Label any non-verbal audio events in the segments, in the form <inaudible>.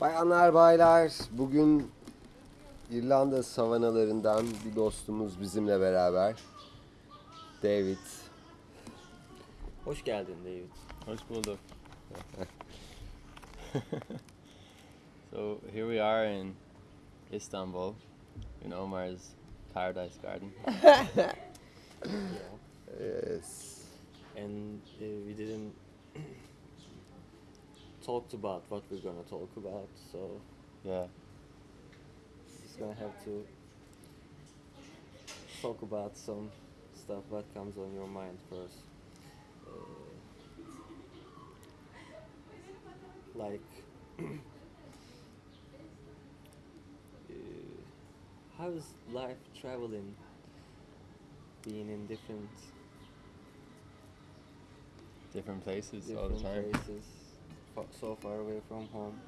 Bayanlar baylar bugün İrlanda savanalarından bir dostumuz bizimle beraber. David. Hoş geldin David. Hoş bulduk. <laughs> so here we are in Istanbul, in Omar's Paradise Garden. Yeah. <laughs> Yes. And uh, we didn't talked about what we're gonna talk about, so Yeah. just gonna have to talk about some stuff. that comes on your mind first? Uh, like, <clears throat> uh, how is life traveling? Being in different Different places all different the time. places, so far away from home.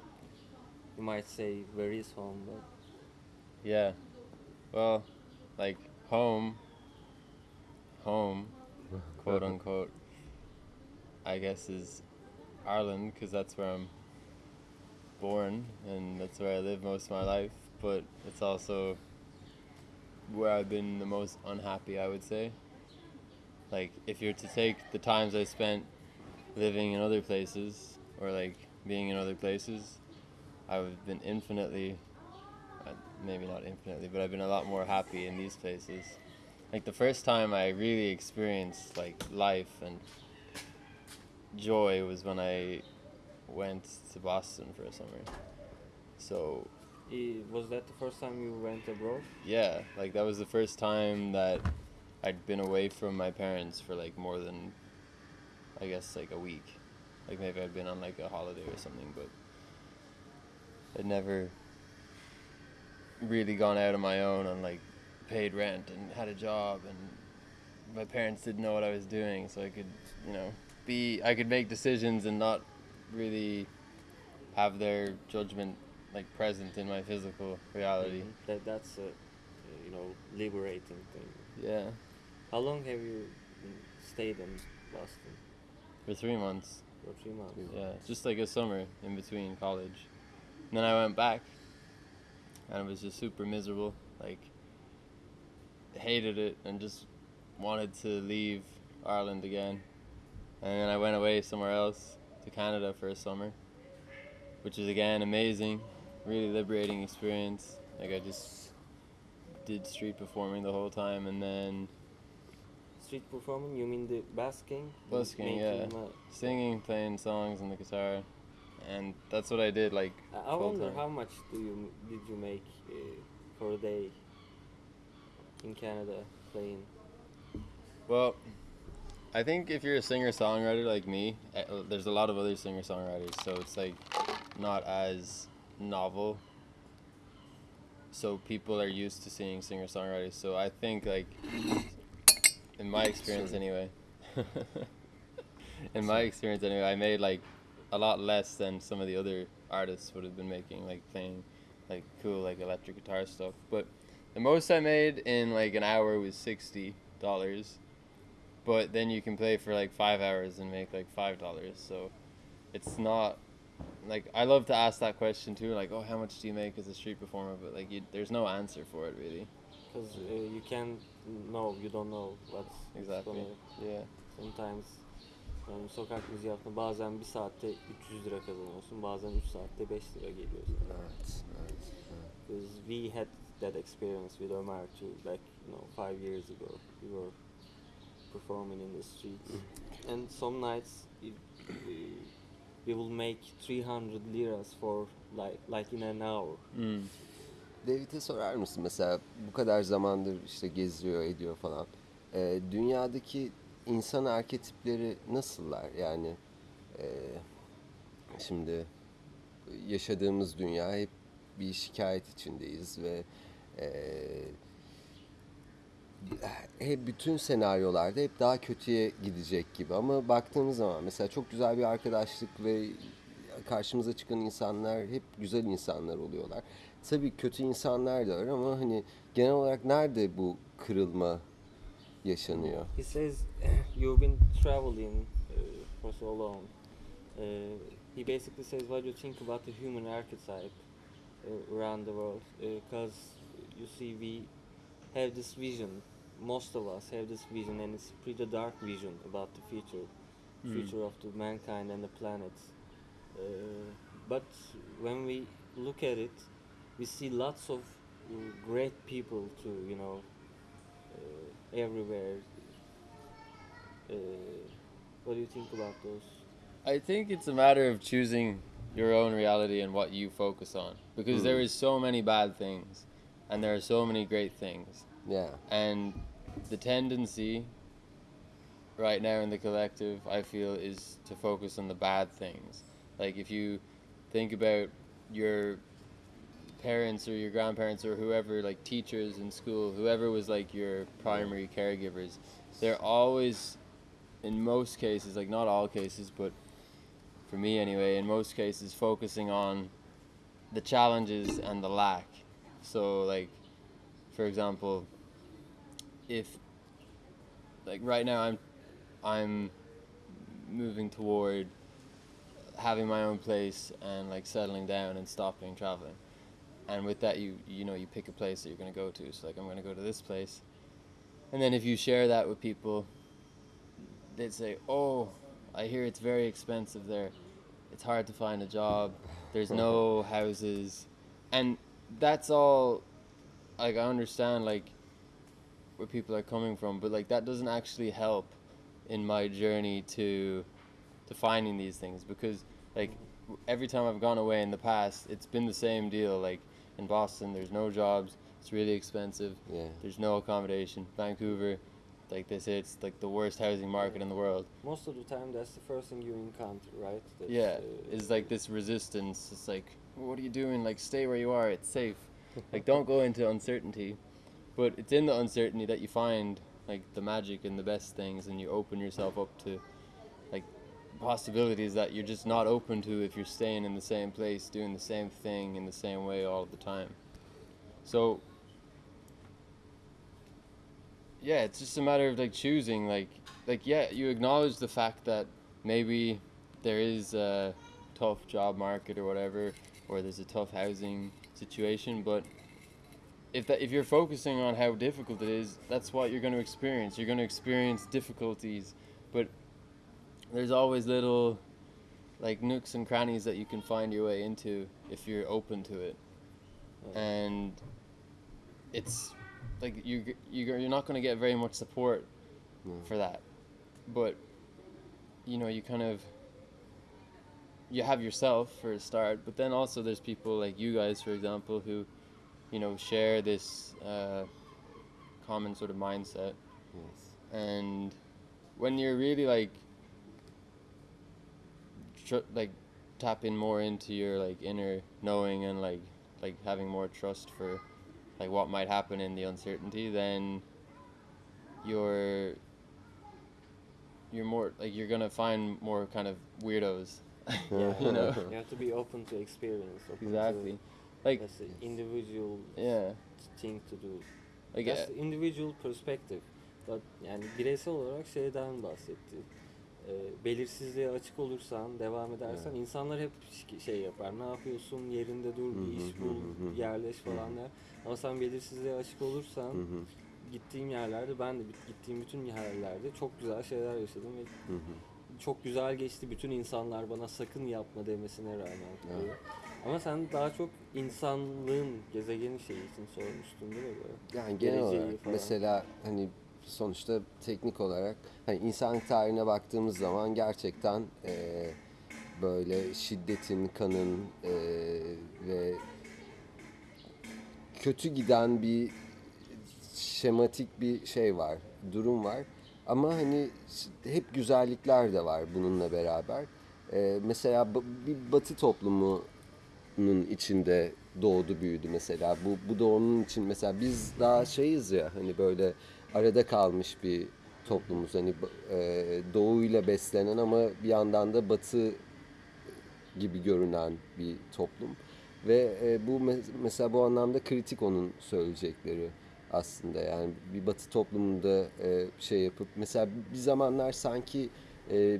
You might say, where is home? But Yeah. Well, like home, home, <laughs> quote unquote, I guess is Ireland because that's where I'm born and that's where I live most of my life. But it's also where I've been the most unhappy, I would say. Like, if you're to take the times I spent living in other places or like being in other places, I've been infinitely uh, maybe not infinitely, but I've been a lot more happy in these places. Like the first time I really experienced like life and joy was when I went to Boston for a summer. So was that the first time you went abroad? yeah, like that was the first time that I'd been away from my parents for like more than I guess like a week. Like maybe I'd been on like a holiday or something, but I'd never really gone out on my own and like paid rent and had a job and my parents didn't know what I was doing so I could, you know, be I could make decisions and not really have their judgment like present in my physical reality. Mhm. That that's a, you know liberating thing. Yeah, How long have you stayed in Boston? for three months. Months. Yeah, just like a summer in between college. And then I went back, and it was just super miserable. Like, hated it and just wanted to leave Ireland again. And then I went away somewhere else to Canada for a summer, which is again amazing, really liberating experience. Like I just did street performing the whole time, and then Street performing? You mean the basking? Busking, yeah. making, singing, playing songs on the guitar, and that's what I did. Like, I I wonder time. how much do you did you make uh, for a day in Canada playing? Well, I think if you're a singer songwriter like me, eh, uh, there's a lot of other singer songwriters, so it's like not as novel. So people are used to seeing singer songwriters. So I think like in my experience Sorry. anyway. <laughs> in my experience anyway, I made like a lot less than some of the other artists would have been making, like playing like cool like electric guitar stuff. But the most I made in like an hour was sixty dollars. But then you can play for like five hours and make like five dollars. So it's not like I love to ask that question too. Like, oh, how much do you make as a street performer? But like, you, there's no answer for it really. Because uh, you can't know, you don't know what's Exactly. gonna Yeah. Sometimes yani sokak müziği yaptığında bazen bir saatte 300 lira kazanıyorsun, bazen 3 saatte 5 lira. Evet, evet, evet. Because we had that experience with Omar too, like you know, five years ago. We were performing in the streets, and some nights it, we, we will make 300 liras for like like in an hour. Mm. David'e sorar mısın mesela bu kadar zamandır işte geziyor ediyor falan. Ee, dünyadaki insan arketipleri nasıllar? Yani e, şimdi yaşadığımız dünya hep bir şikayet içindeyiz ve e, hep bütün senaryolarda hep daha kötüye gidecek gibi ama baktığımız zaman mesela çok güzel bir arkadaşlık ve karşımıza çıkan insanlar hep güzel insanlar oluyorlar. Tabii kötü insanlar da var ama hani genel olarak nerede bu kırılma yaşanıyor? He says <clears throat> you've been traveling uh, for so long. Uh, he basically says what you think about the human archetype uh, around the world, because you see we have this vision. Most of us have this vision, and it's pretty dark vision about the future, Mm. future of the mankind and the planet. Uh, but when we look at it, we see lots of great people too. You know, uh, everywhere. Uh, what do you think about those? I think it's a matter of choosing your own reality and what you focus on because there Mm. is so many bad things and there are so many great things Yeah. and the tendency right now in the collective I feel is to focus on the bad things like if you think about your parents or your grandparents or whoever like teachers in school whoever was like your primary caregivers they're always in most cases like not all cases but for me anyway in most cases focusing on the challenges and the lack. So like for example if like right now i'm i'm moving toward having my own place and like settling down and stopping traveling and with that you you know you pick a place that you're going to go to. So like i'm going to go to this place. And then if you share that with people they'd say oh i hear it's very expensive there. It's hard to find a job. There's no <laughs> houses. And that's all like i understand like where people are coming from but like that doesn't actually help in my journey to to finding these things because like every time I've gone away in the past it's been the same deal. Like in Boston there's no jobs it's really expensive Yeah. there's no accommodation. Vancouver like they say it's like the worst housing market in the world. Most of the time, that's the first thing you encounter, right? That's, yeah uh, it's like this resistance. It's like what are you doing? Like stay where you are it's safe. <laughs> Like don't go into uncertainty but it's in the uncertainty that you find like the magic and the best things and you open yourself up to like possibilities that you're just not open to if you're staying in the same place doing the same thing in the same way all the time. So yeah it's just a matter of like choosing like like yeah you acknowledge the fact that maybe there is a tough job market or whatever or there's a tough housing situation but if that if you're focusing on how difficult it is that's what you're going to experience. You're going to experience difficulties but there's always little like nooks and crannies that you can find your way into if you're open to it and it's like you you you're not going to get very much support No. for that but you know you kind of you have yourself for a start but then also there's people like you guys for example who you know share this uh, common sort of mindset Yes. and when you're really like tr- like tapping more into your like inner knowing and like like having more trust for like what might happen in the uncertainty then you're you're more like you're gonna find more kind of weirdos <laughs> yeah you know <laughs> you have to be open to experience. Open exactly To, like that's the individual yeah thing to do. like That's uh, individual perspective. But yani bireysel olarak şeyden bahsetti. Ee, belirsizliğe açık olursan, devam edersen insanlar hep şey yapar. Ne yapıyorsun? Yerinde dur, bir iş bul, yerleş falan der. Ama sen belirsizliğe açık olursan, gittiğim yerlerde ben de gittiğim bütün yerlerde çok güzel şeyler yaşadım ve çok güzel geçti. Bütün insanlar bana sakın yapma demesine rağmen. Evet. Ama sen daha çok insanlığın gezegeni şeyi için sormuştun değil mi böyle? Yani genel Geleceği olarak falan. mesela hani sonuçta teknik olarak hani insanlık tarihine baktığımız zaman gerçekten eee, böyle şiddetin, kanın eee, ve kötü giden bir şematik bir şey var, durum var. Ama hani hep güzellikler de var bununla beraber. Ee, mesela bir batı toplumunun içinde doğdu büyüdü mesela. Bu, bu onun için mesela biz daha şeyiz ya hani böyle arada kalmış bir toplumuz. Hani e, doğuyla beslenen ama bir yandan da batı gibi görünen bir toplum. Ve e, bu me- mesela bu anlamda kritik onun söyleyecekleri aslında. Yani bir batı toplumunda e, şey yapıp mesela bir zamanlar sanki e,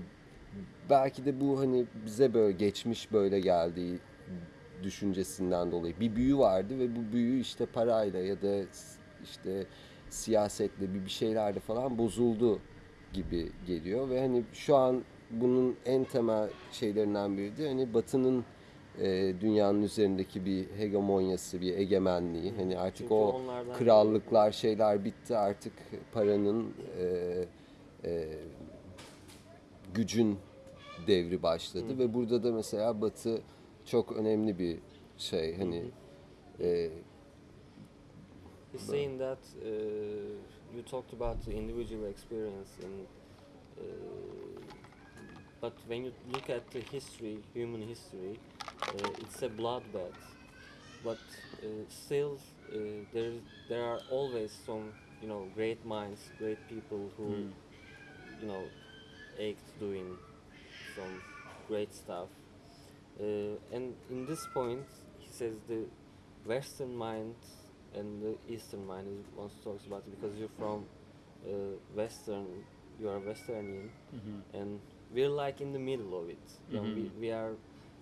belki de bu hani bize böyle geçmiş böyle geldiği düşüncesinden dolayı bir büyü vardı ve bu büyü işte parayla ya da işte siyasetle bir bir şeylerle falan bozuldu gibi geliyor ve hani şu an bunun en temel şeylerinden biri de hani Batı'nın e, dünyanın üzerindeki bir hegemonyası, bir egemenliği. Hani artık Çünkü o krallıklar şeyler bitti. Artık paranın e, e, gücün devri başladı ve burada da mesela Batı çok önemli bir şey. Hani e, He's saying that uh, you talked about the individual experience, and uh, but when you look at the history, human history, uh, it's a bloodbath. But uh, still, uh, there there are always some you know great minds, great people who Mm. you know ached doing some great stuff. Uh, and in this point, he says the Western mind and the Eastern mind. He wants to talk about it because you're from uh, Western, you are Westernian, Mm-hmm. and we're like in the middle of it. You know, we, we are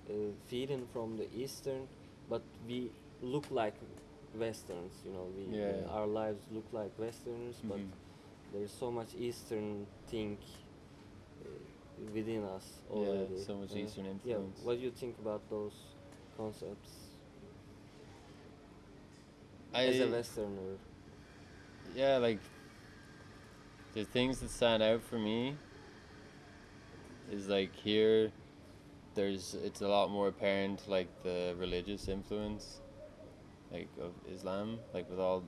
uh, feeding from the Eastern, but we look like Westerns. You know, we Yeah. uh, our lives look like Westerners, but Mhm. there's so much Eastern thing uh, within us already. Yeah, so much Uh, Eastern Yeah, what do you think about those concepts as a I- Westerner? yeah, like the things that stand out for me is like here there's it's a lot more apparent like the religious influence like of Islam like with all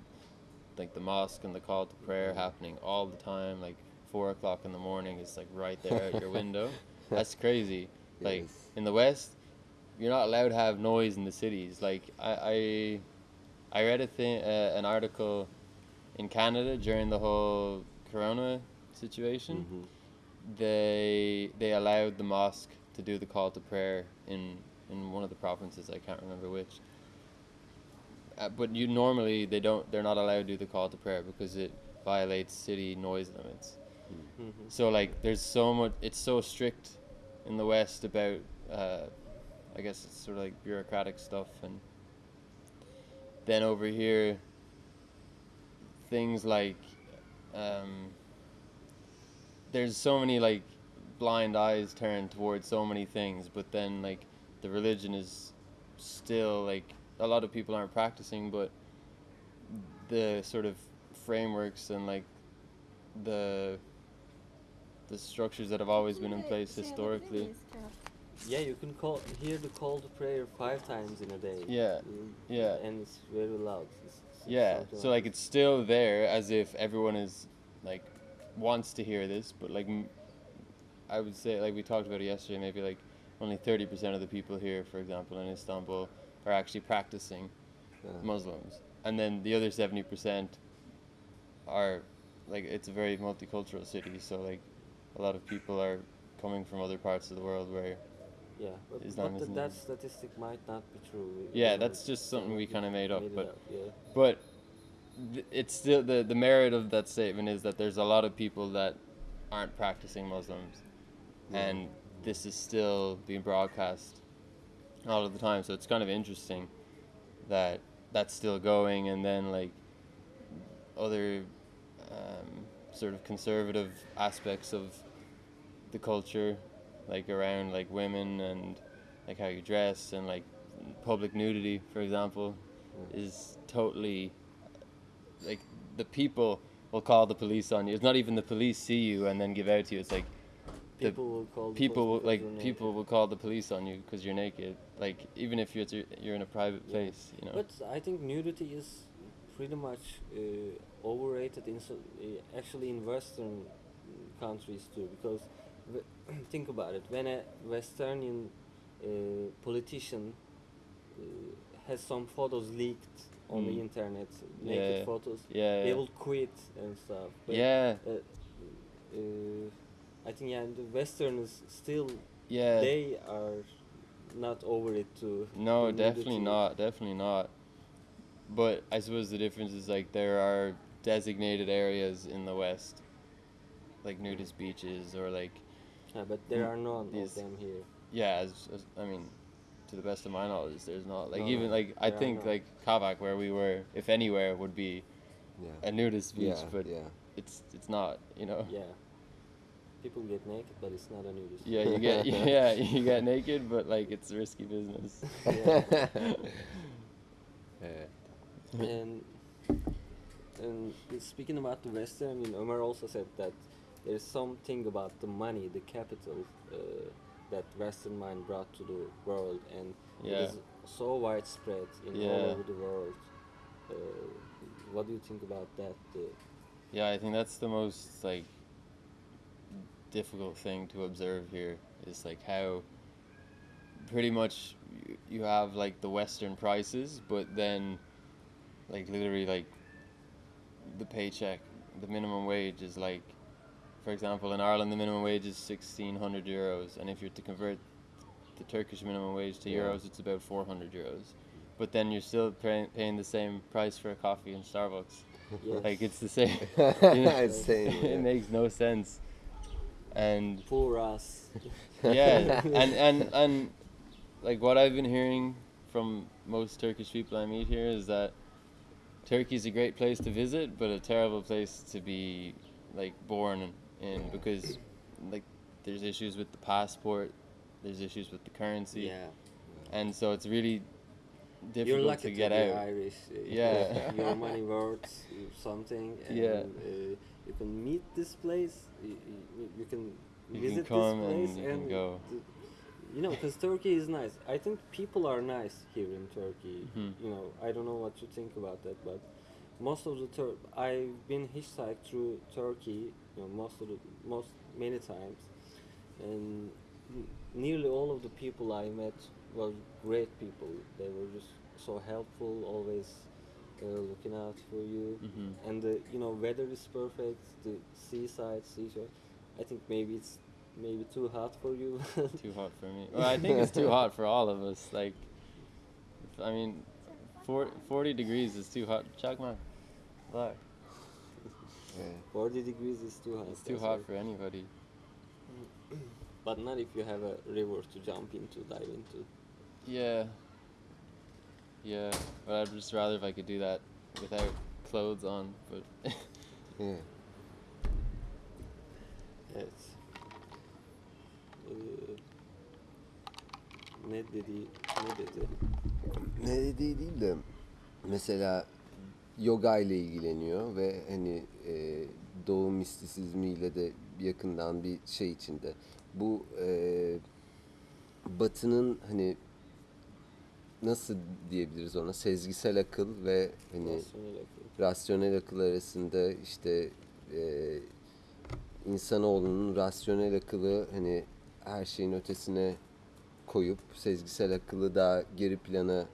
like the mosque and the call to prayer happening all the time like four o'clock in the morning is like right there at your window <laughs> that's crazy like Yes. in the west you're not allowed to have noise in the cities like i i, I read a thing uh, an article in Canada during the whole Corona situation, Mhm. they they allowed the mosque to do the call to prayer in in one of the provinces. I can't remember which. Uh, but you normally they don't they're not allowed to do the call to prayer because it violates city noise limits. Mhm. So like there's so much it's so strict in the West about uh, I guess it's sort of like bureaucratic stuff and then over here things like um, there's so many like blind eyes turned towards so many things but then like the religion is still like a lot of people aren't practicing but the sort of frameworks and like the the structures that have always been in place historically Yeah, you can call hear the call to prayer five times in a day. Yeah, Mm, yeah. and it's very loud. It's- it's yeah so so like it's still there as if everyone is like wants to hear this but like m- i would say like we talked about it yesterday maybe like only 30% of the people here for example in istanbul are actually practicing Yeah. muslims and then the other 70% are like it's a very multicultural city so like a lot of people are coming from other parts of the world where yeah, but, Islam but isn't th- that statistic might not be true. Yeah, we that's just something we kinda made up, it but- yeah. but th- it's still the the merit of that statement is that there's a lot of people that aren't practicing Muslims, and this is still being broadcast all of the time. So it's kind of interesting that that's still going, and then like other um, sort of conservative aspects of the culture, like around like women and like how you dress and like public nudity, for example, is totally like the people will call the police on you. It's not even the police see you and then give out to you. It's like People will call the people will, like people will call the police on you because you're naked. Like even if you're you're in a private Yeah. place, you know. But I think nudity is pretty much uh, overrated in so, uh, actually in Western countries too because <clears throat> think about it when a Westernian uh, politician uh, has some photos leaked on the Mm. internet, naked Yeah. photos, Yeah. they will quit and stuff. But, yeah. uh, uh, I think yeah, the Westerners still Yeah. they are not over it too. No, definitely nudity. not. Definitely not. But I suppose the difference is like there are designated areas in the West, like nudist beaches or like Yeah, but there Mm, are none these- of them here. yeah. As, as I mean, to the best of my knowledge, there's not like No, even like I think like Kabak where we were, if anywhere, would be Yeah. a nudist beach, Yeah, but yeah. it's it's not. You know. Yeah. People get naked, but it's not a nudist. Yeah, you get <laughs> yeah you get naked, but like it's risky business. <laughs> Evet. and and speaking about the Western, I mean, Omar also said that there is something about the money, the capital, uh, that Western mind brought to the world, and Yeah. it is so widespread in all Yeah. over the world. Uh, what do you think about that? Uh, Yeah, I think that's the most like difficult thing to observe here is like how pretty much you have like the western prices but then like literally like the paycheck the minimum wage is like for example in Ireland the minimum wage is 1600 euros and if you're to convert the Turkish minimum wage to Yeah. euros it's about 400 euros but then you're still paying, paying the same price for a coffee in Starbucks yes. like it's the same. you <laughs> know? It's same, <laughs> yeah. it makes no sense. And poor us. <laughs> yeah, and and and like what I've been hearing from most Turkish people I meet here is that Turkey's a great place to visit, but a terrible place to be like born in because like there's issues with the passport, there's issues with the currency, yeah. and so it's really difficult You're lucky to get be out. Irish. uh, Yeah. <laughs> your money worth something. And, Yeah. Uh, you can meet this place. You, you, you can You can visit come this and place you can go. you know, because Turkey is nice. I think people are nice here in Turkey. Mhm. You know, I don't know what you think about that, but most of the Tur- I've been hitchhiked through Turkey. You know, most of the most many times, and nearly all of the people I met were great people. They were just so helpful, always uh, looking out for you. Mhm. And the you know weather is perfect. The seaside, seashore. I think maybe it's maybe too hot for you. <laughs> too hot for me. Well, I think it's too hot for all of us. Like, I mean, four, 40 degrees is too hot. Chakma, look, Evet. 40 degrees is too hot. it's too that's hot right. for anybody. <clears throat> But not if you have a river to jump into, dive into. Yeah. Yeah, but I'd just rather if I could do that without clothes on. But <laughs> yeah. Evet. Ee, ne dedi? Ne dedi? Ne dediği değil de mesela yoga ile ilgileniyor ve hani e, doğu mistisizmiyle de yakından bir şey içinde. Bu e, batının hani nasıl diyebiliriz ona sezgisel akıl ve hani Rasyonel akıl. rasyonel akıl arasında işte e, insanoğlunun rasyonel akılı hani her şeyin ötesine koyup sezgisel akıllı daha geri plana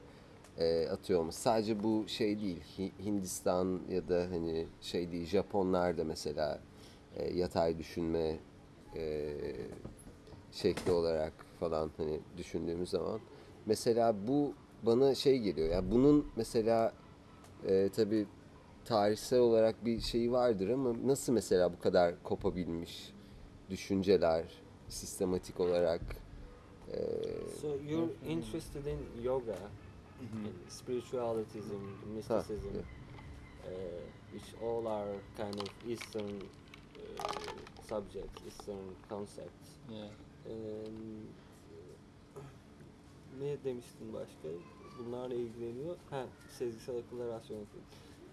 e, atıyor olması. Sadece bu şey değil. Hi- Hindistan ya da hani şey değil. Japonlar da mesela e, yatay düşünme e, şekli olarak falan hani düşündüğümüz zaman mesela bu bana şey geliyor ya bunun mesela e, tabii tarihsel olarak bir şeyi vardır ama nasıl mesela bu kadar kopabilmiş düşünceler sistematik olarak e, So you're interested in yoga, in spiritualism, mysticism, yeah. uh, which all are kind of Eastern uh, subjects, Eastern concepts. yeah. Um, ne demiştin başka? Bunlarla ilgileniyor. Ha, sezgisel akılla rasyonel akıl.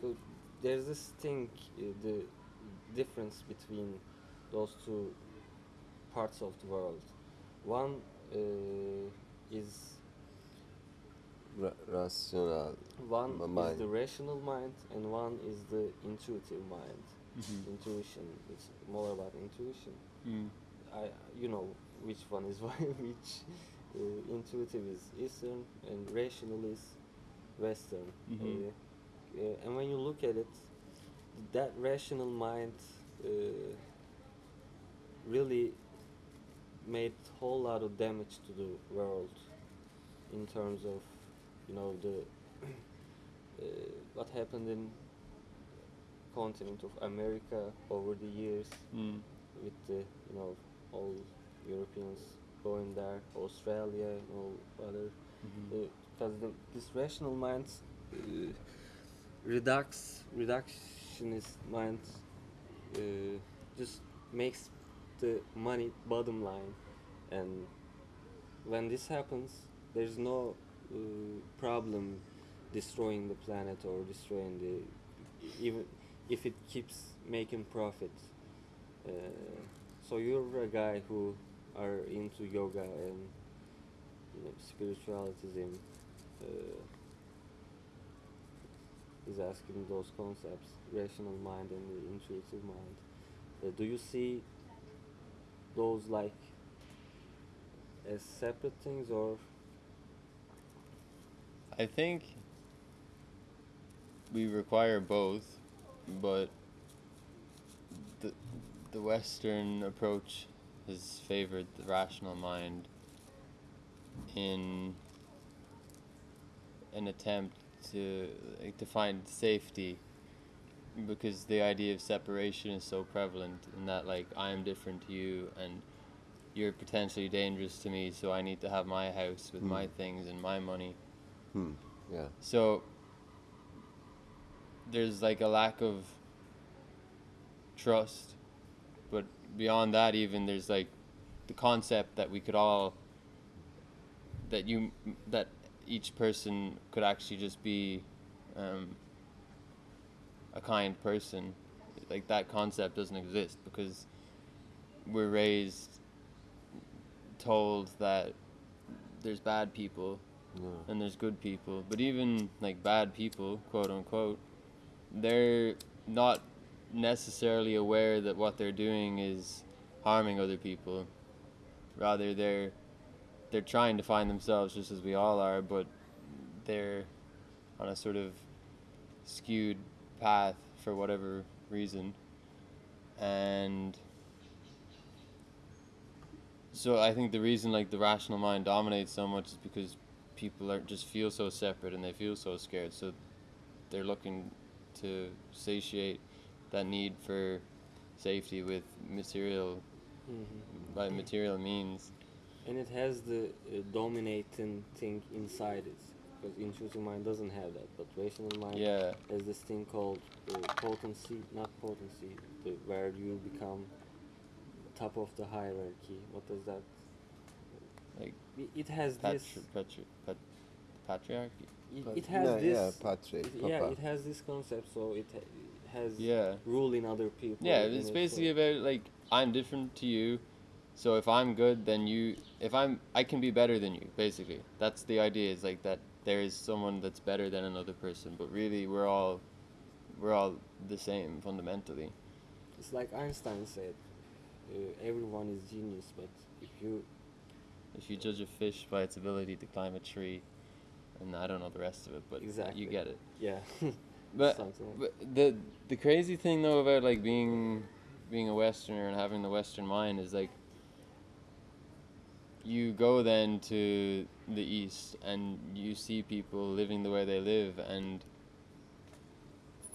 So there's this thing, uh, the difference between those two parts of the world. One uh, is ra- rasyonel one M- is the rational mind, and one is the intuitive mind. Mhm. intuition. It's more about intuition. Mm. I you know which one is <laughs> why- which uh, intuitive is Eastern and rational is Western. Mhm. Uh, uh, and when you look at it, that rational mind uh, really made whole lot of damage to the world in terms of you know the uh, what happened in continent of America over the years Mm. with the you know all Europeans going there, Australia and all other because this rational mind uh, redux reductionist mind uh, just makes the money bottom line and when this happens there's no uh, problem destroying the planet or destroying the even if it keeps making profit uh, so you're a guy who are into yoga and you know, spiritualism uh, is asking those concepts, rational mind and the intuitive mind. Uh, do you see those like as separate things or I think we require both, but the the Western approach has favored the rational mind in an attempt to like, to find safety because the idea of separation is so prevalent in that like I am different to you and you're potentially dangerous to me so I need to have my house with my Hmm. things and my money Hmm. Yeah. so there's like a lack of trust, but beyond that, even there's like the concept that we could all that you that each person could actually just be um, a kind person. Like that concept doesn't exist because we're raised told that there's bad people Yeah. and there's good people. But even like bad people, quote unquote, they're not necessarily aware that what they're doing is harming other people. Rather, they're they're trying to find themselves just as we all are, but they're on a sort of skewed path for whatever reason. And so I think the reason like the rational mind dominates so much is because people are just feel so separate and they feel so scared. So they're looking to satiate that need for safety with material by material means. And it has the uh, dominating thing inside it because intuitive mind doesn't have that. But rational mind yeah. has this thing called uh, potency not potency the, where you become top of the hierarchy. What does that like it, it has this patri- patri- pat- patriarchy. It, it has no, this yeah, patre, it- yeah it has this concept so it, ha- it has yeah. ruling other people yeah in it's it, so- basically about like i'm different to you so if i'm good then you if i'm i can be better than you basically. That's the idea is like that there is someone that's better than another person but really we're all we're all the same fundamentally. It's like einstein said uh, everyone is genius but if you if you judge a fish by its ability to climb a tree and i don't know the rest of it but Exactly. you get it yeah <laughs> <laughs> but, but the the crazy thing though about like being being a westerner and having the western mind is like you go then to the east and you see people living the way they live and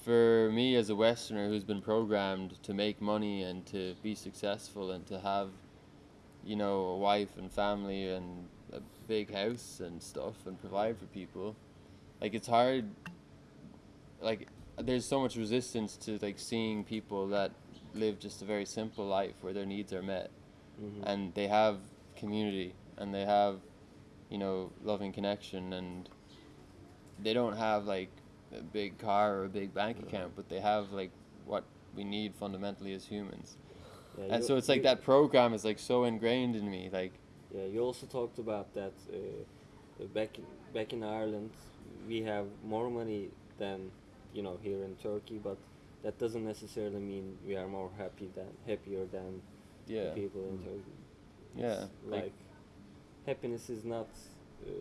for me as a westerner who's been programmed to make money and to be successful and to have you know a wife and family and a big house and stuff and provide for people like it's hard like there's so much resistance to like seeing people that live just a very simple life where their needs are met. Mhm. and they have community and they have you know loving connection and they don't have like a big car or a big bank account but they have like what we need fundamentally as humans Yeah, and you- so it's like you- that program is like so ingrained in me like Yeah, you also talked about that uh, back in, back in Ireland, we have more money than you know here in Turkey, but that doesn't necessarily mean we are more happy than happier than Yeah. the people in Mm. Turkey. Yeah, like- like happiness is not uh,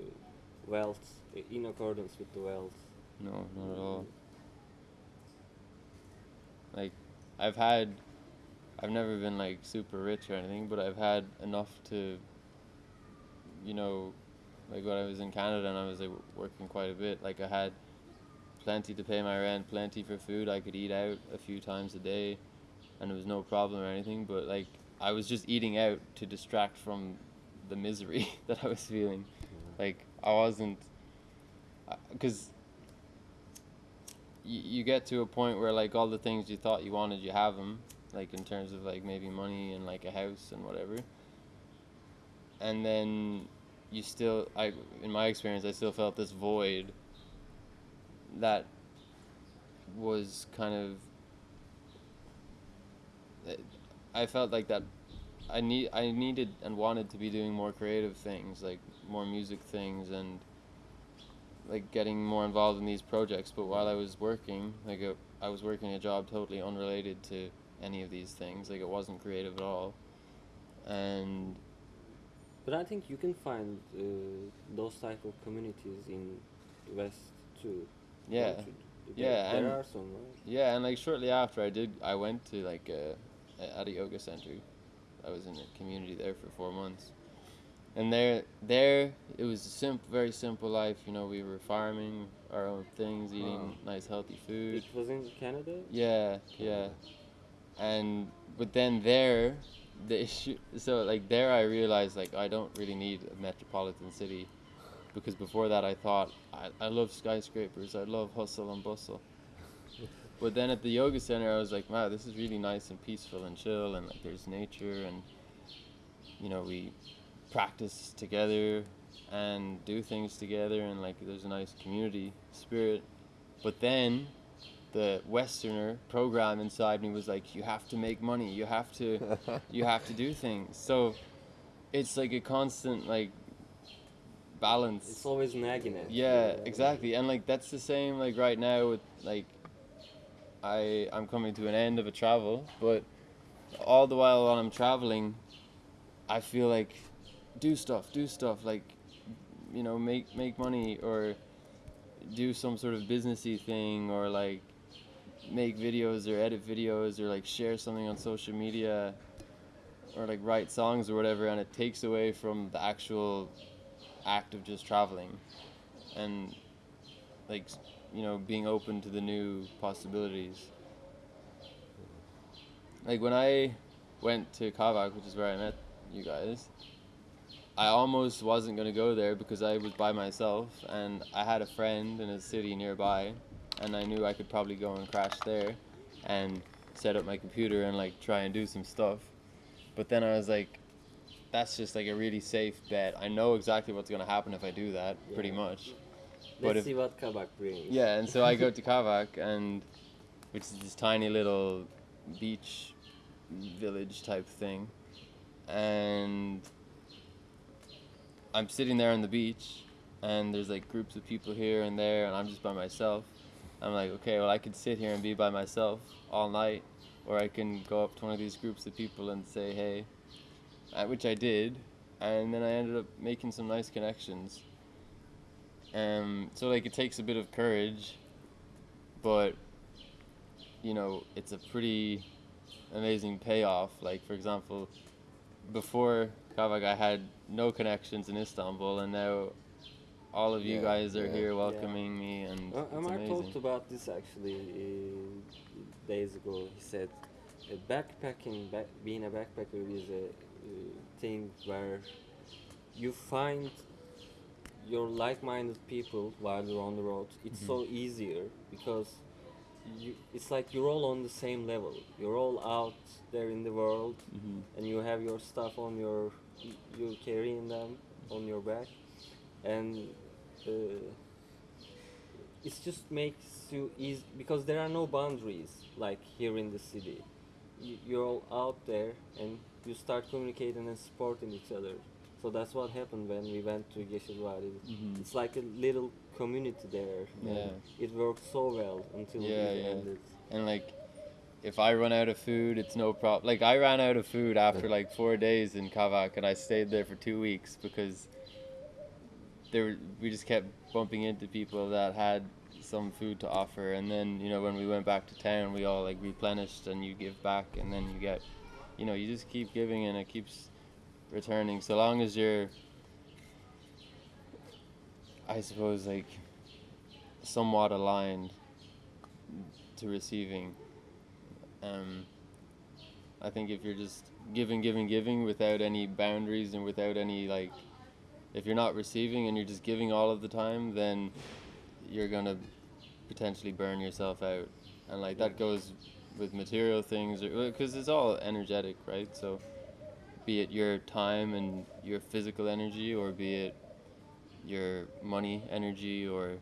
wealth in accordance with the wealth. No, not at all. Like, I've had, I've never been like super rich or anything, but I've had enough to, you know, like when I was in Canada and I was like working quite a bit, like I had plenty to pay my rent, plenty for food. I could eat out a few times a day, and it was no problem or anything. But like, I was just eating out to distract from the misery <laughs> that I was feeling. Like, I wasn't, uh, because you, you get to a point where like all the things you thought you wanted you have them like in terms of like maybe money and like a house and whatever. And then you still i in my experience i still felt this void that was kind of i felt like that i need i needed and wanted to be doing more creative things like more music things and like getting more involved in these projects. But while i was working like a, i was working a job totally unrelated to any of these things like it wasn't creative at all and But I think you can find uh, those type of communities in West too. yeah? Yeah, there and- are some. Right? yeah and like shortly after i did i went to like a, a at a yoga center i was in a community there for four months and there there it was a simple very simple life you know we were farming our own things eating nice healthy food It was in Canada. Yeah, yeah. And but then there, the issue. So like there, I realized like I don't really need a metropolitan city, because before that I thought I, I love skyscrapers. I love hustle and bustle. But then at the yoga center, I was like, wow, this is really nice and peaceful and chill, and like there's nature, and you know we practice together and do things together, and like there's a nice community spirit. But then the westerner program inside me was like you have to make money. You have to <laughs> you have to do things. So it's like a constant like balance. It's always nagging at you, yeah exactly. And like that's the same like right now with like i i'm coming to an end of a travel but all the while while i'm traveling i feel like do stuff do stuff like you know make make money or do some sort of businessy thing or like make videos or edit videos or like share something on social media or like write songs or whatever and it takes away from the actual act of just traveling. And like you know being open to the new possibilities. Like when i went to kabak which is where i met you guys i almost wasn't going to go there because i was by myself and i had a friend in a city nearby and i knew i could probably go and crash there and set up my computer and like try and do some stuff. But then i was like that's just like a really safe bet. I know exactly what's going to happen if i do that pretty much. Let's but if- see what Kabak brings. yeah, and so I go to <laughs> Kabak, and which is this tiny little beach village type thing, and I'm sitting there on the beach, and there's like groups of people here and there, and I'm just by myself. I'm like, okay, well, I could sit here and be by myself all night, or I can go up to one of these groups of people and say, hey, which I did, and then I ended up making some nice connections. Um, so like it takes a bit of courage, but you know it's a pretty amazing payoff. Like for example, before Kabak, I had no connections in Istanbul, and now all of you Yeah, guys are yeah. here Yeah. welcoming me, and Uh, it's Omar amazing. talked about this actually uh, days ago. He said uh, backpacking, back, being a backpacker is a uh, thing where you find your like-minded people while you're on the road. It's so easier because you, it's like you're all on the same level. You're all out there in the world, Mhm. and you have your stuff on your, you're carrying them on your back, and. Uh, it just makes you easy because there are no boundaries like here in the city. You, you're all out there and you start communicating and supporting each other. So that's what happened when we went to Yeşilvadi. Mhm. It's like a little community there. Yeah. It worked so well until Yeah, it yeah. ended. and like if I run out of food, it's no problem. Like I ran out of food after like four days in Kabak, and I stayed there for two weeks because there we just kept bumping into people that had some food to offer, and then you know when we went back to town, we all like replenished, and you give back, and then you get, you know, you just keep giving, and it keeps returning. So long as you're, I suppose, like somewhat aligned to receiving. Um, I think if you're just giving, giving, giving without any boundaries and without any like, if you're not receiving and you're just giving all of the time, then you're gonna potentially burn yourself out, and like that goes with material things, because it's all energetic, right? So, be it your time and your physical energy, or be it your money energy, or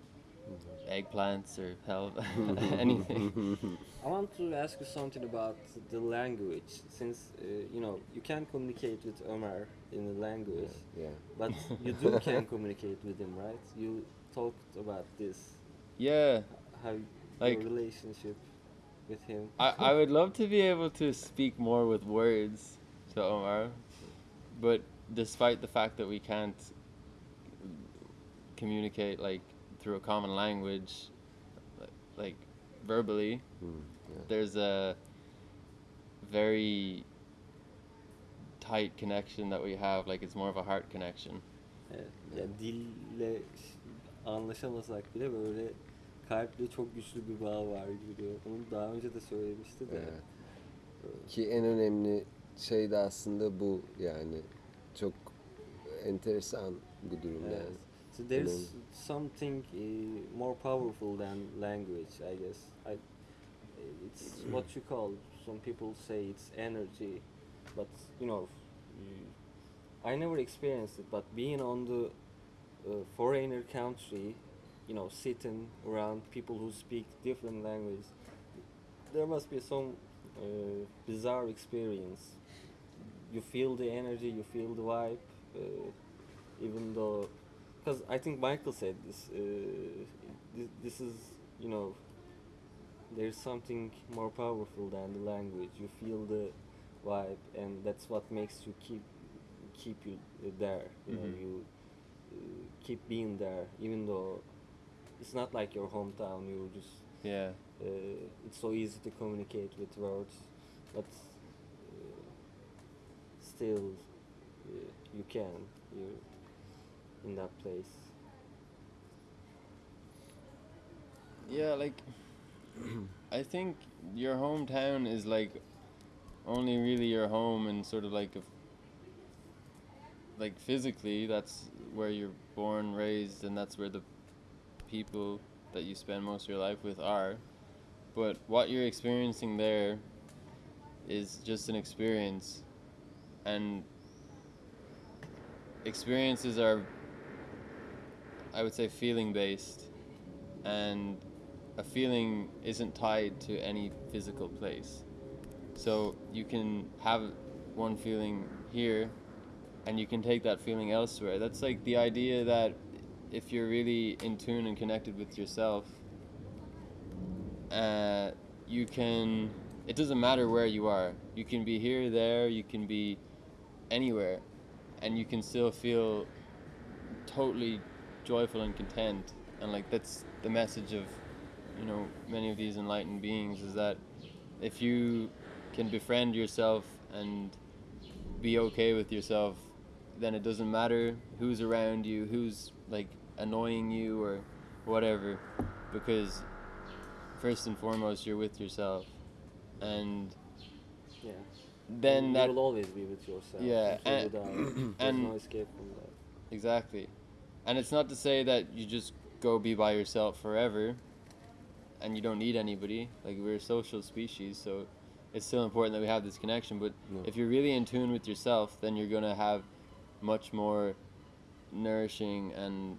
mm-hmm. eggplants, or hell, <laughs> <laughs> anything. <laughs> I want to ask you something about the language, since uh, you know you can communicate with Ömer in the language, Yeah. but you do <laughs> can communicate with him, right? You talked about this, Yeah. how Like- your relationship with him. I, I would love to be able to speak more with words to Omar, but despite the fact that we can't communicate like through a common language, like verbally, Hmm, yeah. there's a very tight connection that we have. Like it's more of a heart connection. Evet, yani dille anlaşamasak bile böyle kalple çok güçlü bir bağ var gibi diyor. Onu daha önce de söylemişti de. Evet. Ki en önemli şey de aslında bu yani çok enteresan bu durum Evet. yani. So there's something uh, more powerful than language, I guess. I, it's what you call. Some people say it's energy, but you know, I never experienced it. But being on the uh, foreigner country, you know, sitting around people who speak different languages, there must be some uh, bizarre experience. You feel the energy, you feel the vibe, uh, even though because I think Michael said this. Uh, this, this is, you know, there's something more powerful than the language. You feel the vibe, and that's what makes you keep keep you there. You know, Mhm. you uh, keep being there, even though it's not like your hometown. You just Yeah. uh, it's so easy to communicate with words, but uh, still uh, you can. You're in that place. Yeah, like I think your hometown is like only really your home and sort of like like physically that's where you're born, raised and that's where the people that you spend most of your life with are. But what you're experiencing there is just an experience and experiences are I would say feeling based and a feeling isn't tied to any physical place. So you can have one feeling here and you can take that feeling elsewhere. That's like the idea that if you're really in tune and connected with yourself, uh, you can, it doesn't matter where you are. You can be here, there, you can be anywhere, and you can still feel totally joyful and content. And like that's the message of, you know, many of these enlightened beings is that if you can befriend yourself and be okay with yourself, then it doesn't matter who's around you, who's like annoying you or whatever, because first and foremost you're with yourself, and Yeah. then that will always be with yourself. Yeah, and- you. <clears throat> There's no escape from that. Exactly. And it's not to say that you just go be by yourself forever and you don't need anybody. Like we're a social species, so it's still important that we have this connection, but Yeah. if you're really in tune with yourself, then you're going to have much more nourishing and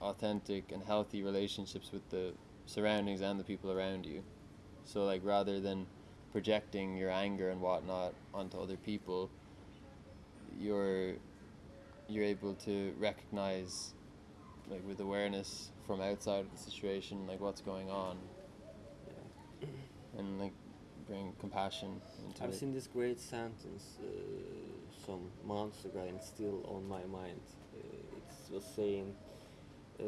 authentic and healthy relationships with the surroundings and the people around you. So like rather than projecting your anger and whatnot onto other people, you're you're able to recognize like with awareness from outside of the situation like what's going on and like bring compassion into I've it. seen this great sentence uh, some months ago and still on my mind. Uh, it was saying, uh,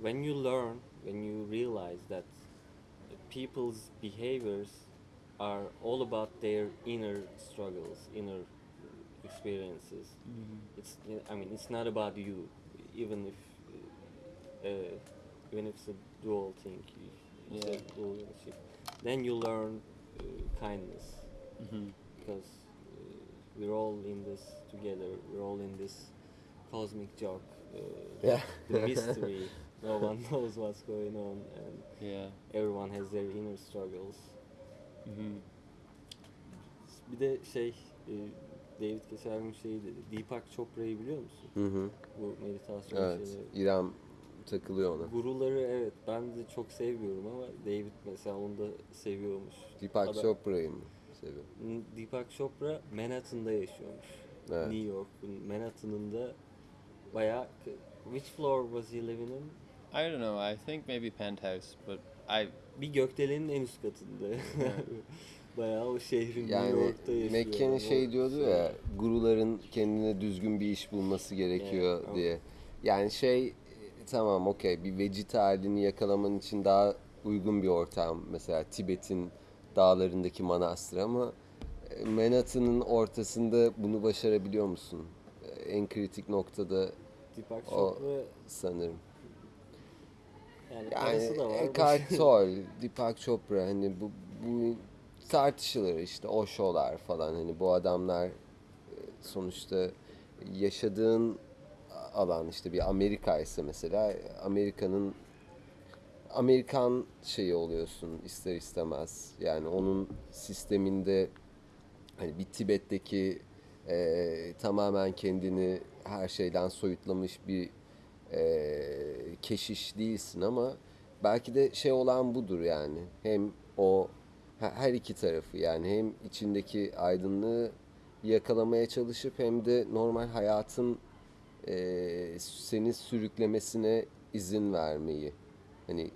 when you learn, when you realize that people's behaviors are all about their inner struggles, inner experiences. It's, I mean, it's not about you, even if, uh, even if it's a dual thing, if it's Yeah. a dual relationship. Then you learn uh, kindness hmm because uh, we're all in this together. We're all in this cosmic joke. Uh, Yeah. the <laughs> mystery. no one <laughs> knows what's going on, and Yeah. everyone has their inner struggles. hmm Bir de şey, e, David geçen şey dedi. Deepak Chopra'yı biliyor musun? Hı hı. Bu meditasyon Evet. şeyleri. İrem takılıyor ona. Guruları evet ben de çok sevmiyorum ama David mesela onu da seviyormuş. Deepak Adam- Chopra'yı mı seviyor? N- Deepak Chopra Manhattan'da yaşıyormuş. Evet. New York'un Manhattan'ında bayağı which floor was he living in? I don't know. I think maybe penthouse, but I Bir gökdelenin en üst katında. <laughs> bayağı o şehrin New Yani York'ta yaşıyor. McKenna şey diyordu ya guruların kendine düzgün bir iş bulması gerekiyor Evet, diye. Yani şey tamam okey bir vegeta halini yakalaman için daha uygun bir ortam. Mesela Tibet'in dağlarındaki manastır ama e, Manhattan'ın ortasında bunu başarabiliyor musun? E, En kritik noktada Deepak o- Chopra sanırım. yani, Yani da var. Eckhart <laughs> Tolle, Deepak Chopra hani bu, bu tartışılır işte o falan hani bu adamlar e, sonuçta yaşadığın alan işte bir Amerika ise mesela Amerika'nın Amerikan şeyi oluyorsun ister istemez. Yani onun sisteminde hani bir Tibet'teki e, tamamen kendini her şeyden soyutlamış bir e, keşiş değilsin ama belki de şey olan budur yani. Hem o he- her iki tarafı yani hem içindeki aydınlığı yakalamaya çalışıp hem de normal hayatın e, seni sürüklemesine izin vermeyi. Hani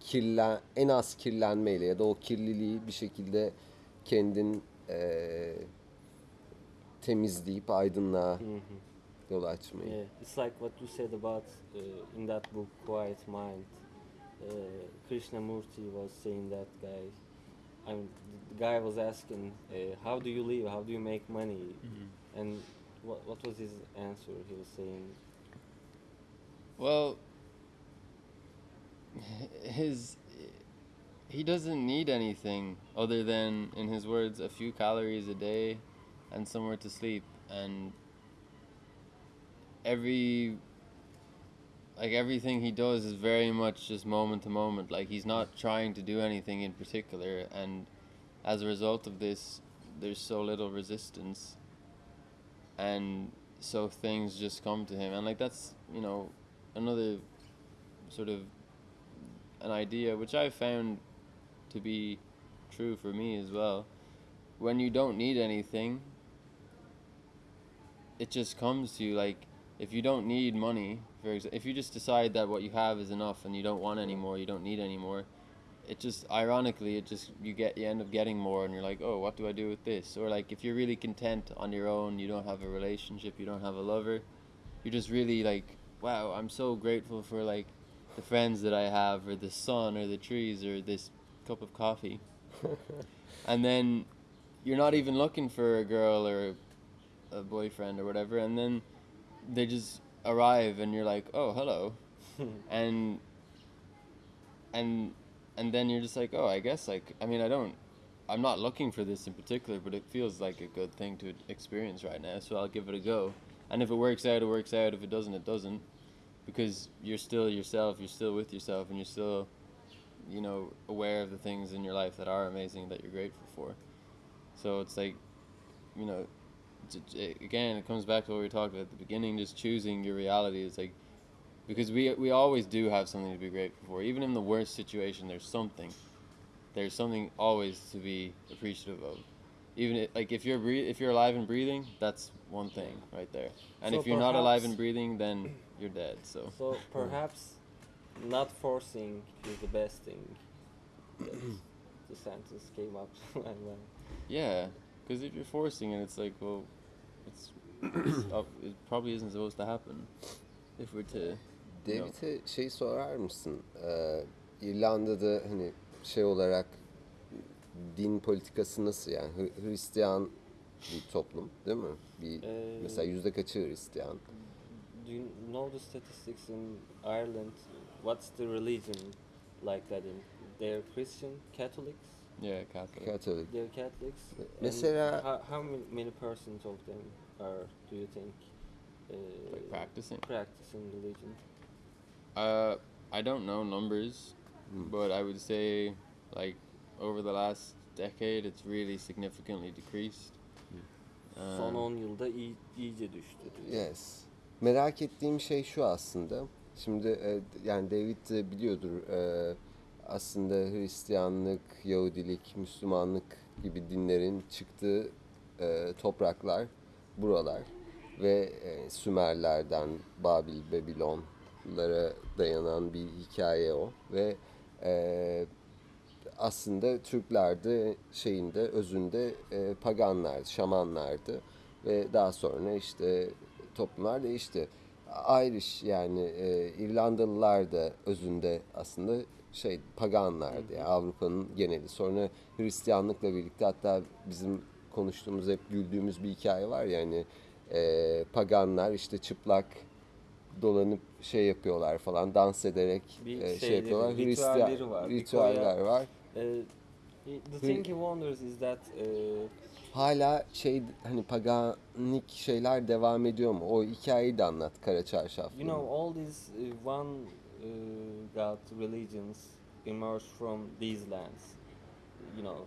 kirlen en az kirlenmeyle ya da o kirliliği bir şekilde kendin e, temizleyip aydınlığa Hı hı. yol açmayı. Yeah, it's like what you said about uh, in that book Quiet Mind. Uh, Krishnamurti was saying that guy. I mean, the guy was asking, uh, "How do you live? How do you make money?" And what what was his answer? He was saying, well his he doesn't need anything other than in his words a few calories a day and somewhere to sleep. And every like everything he does is very much just moment to moment. Like he's not trying to do anything in particular. And as a result of this there's so little resistance and so things just come to him. And like that's you know another sort of an idea which i found to be true for me as well. When you don't need anything it just comes to you. Like if you don't need money for if you just decide that what you have is enough and you don't want any more you don't need any more it just ironically it just you get you end up getting more and you're like oh what do i do with this? Or like if you're really content on your own you don't have a relationship you don't have a lover you're just really like wow i'm so grateful for like the friends that i have or the sun or the trees or this cup of coffee. <laughs> And then you're not even looking for a girl or a boyfriend or whatever and then they just arrive and you're like oh hello. <laughs> And and and then you're just like oh i guess like i mean i don't i'm not looking for this in particular but it feels like a good thing to experience right now so i'll give it a go. And if it works out it works out. If it doesn't it doesn't. Because you're still yourself you're still with yourself and you're still you know aware of the things in your life that are amazing that you're grateful for. So it's like you know again it comes back to what we talked about at the beginning just choosing your reality is like because we we always do have something to be grateful for even in the worst situation there's something there's something always to be appreciative of even it, like if you're if you're alive and breathing that's one thing right there and So if you're not alive and breathing then you're dead so so perhaps not forcing is the best thing. The sentence came up. <laughs> and, Yeah, because if you're forcing it, it's like, well, it's, it's up, it probably isn't supposed to happen. If we're to, David'e şey sorar mısın? Ee, İrlanda'da hani şey olarak din politikası nasıl yani Hristiyan bir toplum değil mi? Bir Ee, mesela yüzde kaçı Hristiyan? do you know the statistics in Ireland? What's the religion like that in? They're Christian, Catholics. yeah, Catholic. Katolik. They're Catholics. and Mesela- how, how many, many percent of them are? Do you think? Uh, Like practicing. practicing religion. Uh, I don't know numbers, Hmm. but I would say, like, over the last decade, it's really significantly decreased. Son Um, 10 yılda iyi, iyice düştü. Yes. Merak ettiğim şey şu aslında. Şimdi e, yani David de biliyordur e, aslında Hristiyanlık, Yahudilik, Müslümanlık gibi dinlerin çıktığı e, topraklar buralar ve e, Sümerlerden Babil, Babilonlara dayanan bir hikaye o ve e, aslında Türkler de şeyinde özünde e, paganlardı, şamanlardı ve daha sonra işte toplumlar değişti. Irish yani e, İrlandalılar da özünde aslında şey paganlardı yani Avrupa'nın geneli. Sonra Hristiyanlıkla birlikte hatta bizim konuştuğumuz hep güldüğümüz bir hikaye var ya hani e, paganlar işte çıplak dolanıp şey yapıyorlar falan dans ederek Bir e, şey yapıyorlar. ritüelleri var. Ritüeller koya- var. Uh, the thing he wonders is that uh, Hala şey hani paganik şeyler devam ediyor mu? O hikayeyi de anlat Kara Çarşaflı. you know all these uh, one uh, god religions emerged from these lands. You know,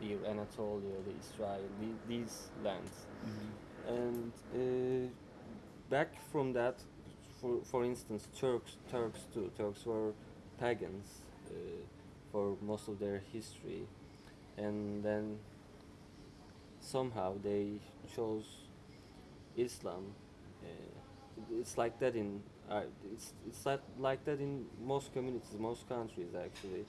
the Anatolia, the Israel, the, these lands, and uh, back from that, for for instance, Turks, Turks too. Turks were pagans uh, for most of their history, and then somehow they chose Islam. Uh, it's like that in uh, it's it's like, like that in most communities, most countries actually.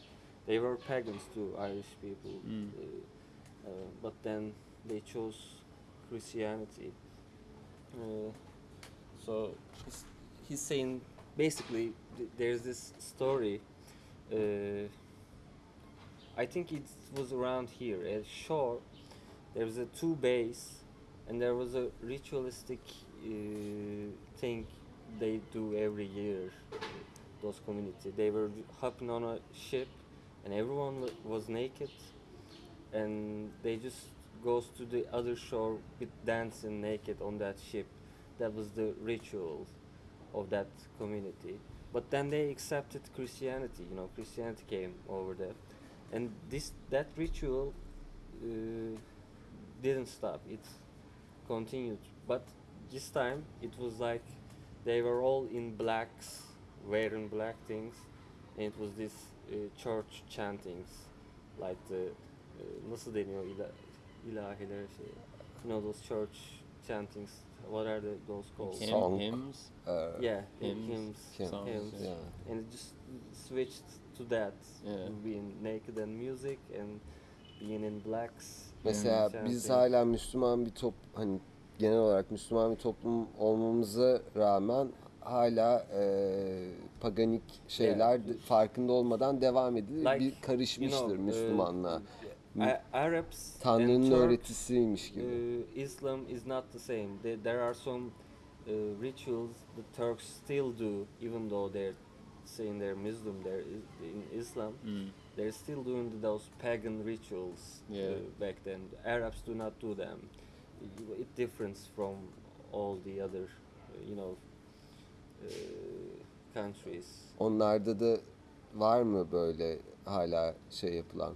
They were pagans too, Irish people, Mm. uh, uh, but then they chose Christianity. So he's, he's saying basically th- there's this story. Uh, I think it was around here at shore. There was a two bays, and there was a ritualistic uh, thing they do every year. Those community they were hopping on a ship, and everyone wa- was naked, and they just goes to the other shore with dancing naked on that ship. That was the ritual of that community. But then they accepted Christianity. You know, Christianity came over there, and this that ritual uh, didn't stop. It continued. But this time it was like they were all in blacks, wearing black things, and it was this uh, church chantings, like the uh, nasıl deniyor ilahiler şey. You know those church chantings. What are the, those called? Hymn- Song. hymns. Ee, Yeah, Hymns, hymns, hymns, songs, hymns. yeah. and it just switched to that, Yeah. being naked and music and being in blacks. Mesela biz hala Müslüman bir top hani genel olarak Müslüman bir toplum olmamıza rağmen hala e, paganik şeyler de- farkında olmadan devam edilir. Like, bir karışmıştır you know, uh, Müslümanlığa. A- Arabs Tanrı'nın öğretisiymiş gibi. uh, Islam is not the same. There, there are some uh, rituals the Turks still do, even though they're saying they're Muslim. They're in Islam. Mm. They're still doing those pagan rituals Yeah. uh, back then. Arabs do not do them. It, differs from all the other, uh, you know, uh, countries. Onlarda da var mı böyle hala şey yapılan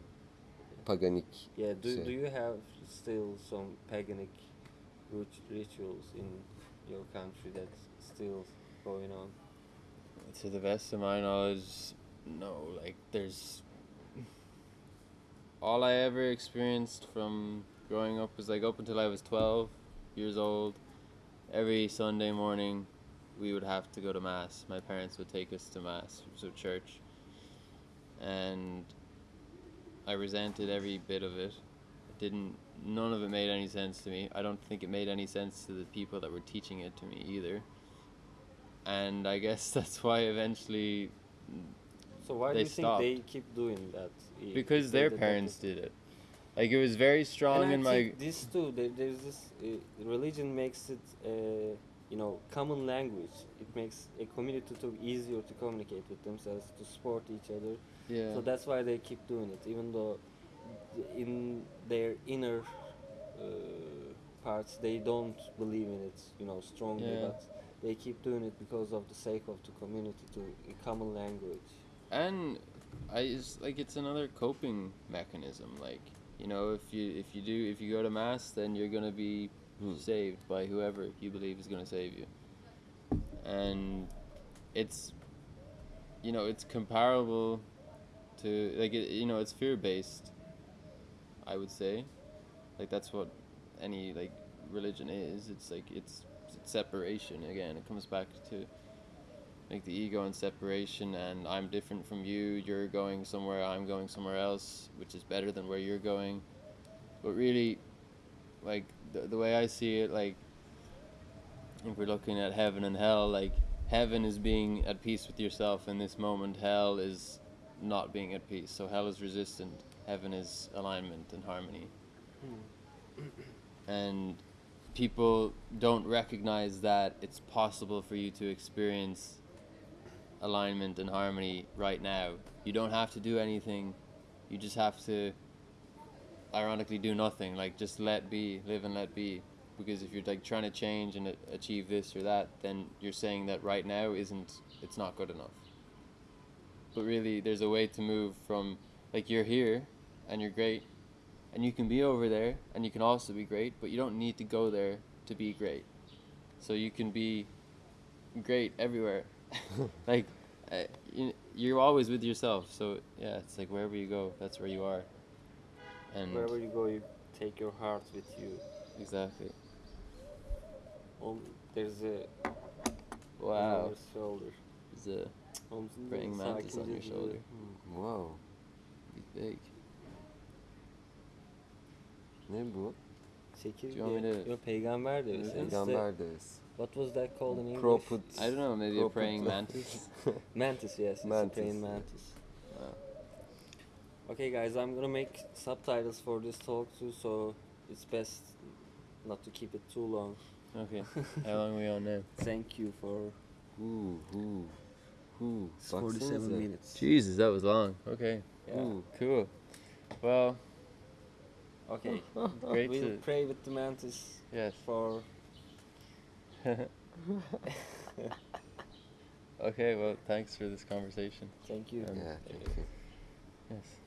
paganik Yeah. Do, şey? do you have still some paganic rit- rituals in your country that's still going on? To the best of my knowledge, no. Like, there's. All I ever experienced from growing up was like up until I was 12 years old. Every Sunday morning, we would have to go to Mass. My parents would take us to Mass, so church. And I resented every bit of it. It didn't. None of it made any sense to me. I don't think it made any sense to the people that were teaching it to me either. And I guess <laughs> that's why eventually, So why do They you think they keep doing that? because their parents did it. Like it was very strong and in my. this too. There, there's this uh, religion makes it, uh, you know, common language. It makes a community to easier to communicate with themselves, to support each other. Yeah. So that's why they keep doing it, even though in their inner uh, parts they don't believe in it, you know, strongly. Yeah. But they keep doing it because of the sake of the community, to a common language. and I it's like it's another coping mechanism. Like you know, if you if you do if you go to mass, then you're gonna be Hmm. saved by whoever you believe is gonna save you. And it's you know it's comparable to like it, you know it's fear based. I would say, like that's what any like religion is. It's like it's, it's separation again. It comes back to like the ego and separation and i'm different from you you're going somewhere i'm going somewhere else which is better than where you're going but really like the, the way i see it like if we're looking at heaven and hell like heaven is being at peace with yourself in this moment hell is not being at peace so hell is resistant heaven is alignment and harmony hmm. and people don't recognize that it's possible for you to experience alignment and harmony right now. You don't have to do anything. You just have to ironically do nothing. Like just let be, live and let be. Because if you're like trying to change and achieve this or that, then you're saying that right now isn't it's not good enough. But really there's a way to move from like you're here and you're great and you can be over there and you can also be great, but you don't need to go there to be great. So you can be great everywhere. <laughs> like uh, you, you're always with yourself. So yeah, it's like wherever you go, that's where you are. And Wherever you go, you take your heart with you. exactly. Um, there's a on Wow. your shoulder. There's a Omzunda Praying mantis on your shoulder. Hmm. Wow. big. Ne bu? Çekirge. Do you want me to- Yo, peygamber de. It's the- Peygamber deriz. What was that called in English? Prophet. I don't know. Maybe a Prophet. praying mantis. <laughs> Mantis, yes. It's Mantis. a praying mantis. Wow. Okay, guys, I'm gonna make subtitles for this talk too, so it's best not to keep it too long. Okay. <laughs> How long are we on now? Thank you for Hu hu. Hu. 47 minutes. Jesus, that was long. Okay. Yeah. Hu. Cool. Well, Okay. <laughs> great we'll to pray with the mantis yes. for. <laughs> okay. Well, thanks for this conversation. Thank you. Um, Yeah, thank you. Yes.